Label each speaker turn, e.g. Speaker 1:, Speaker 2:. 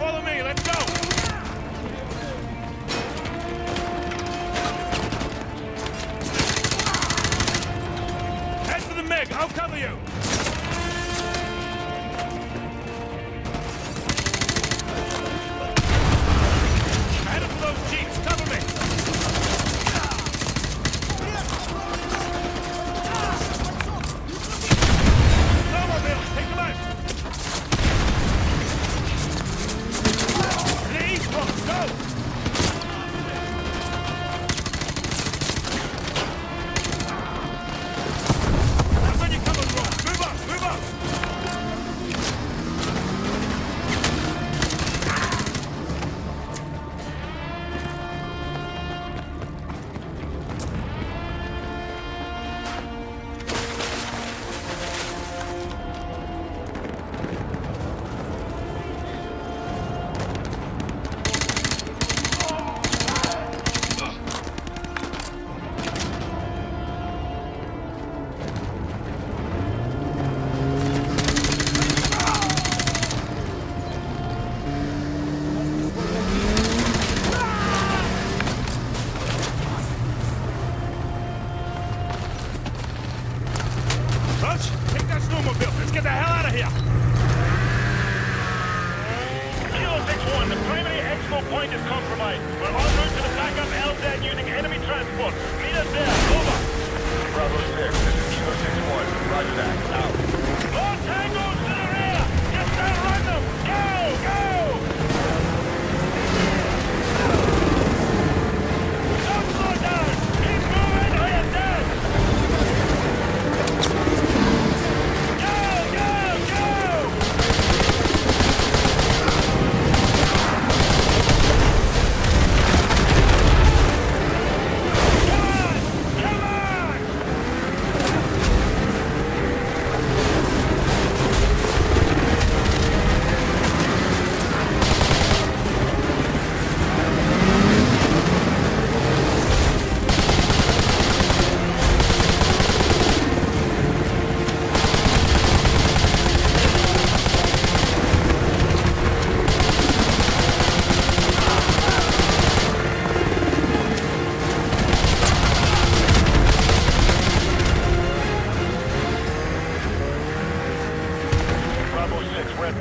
Speaker 1: follow me. Let's go. I'll cover you.
Speaker 2: Point is compromised. We're en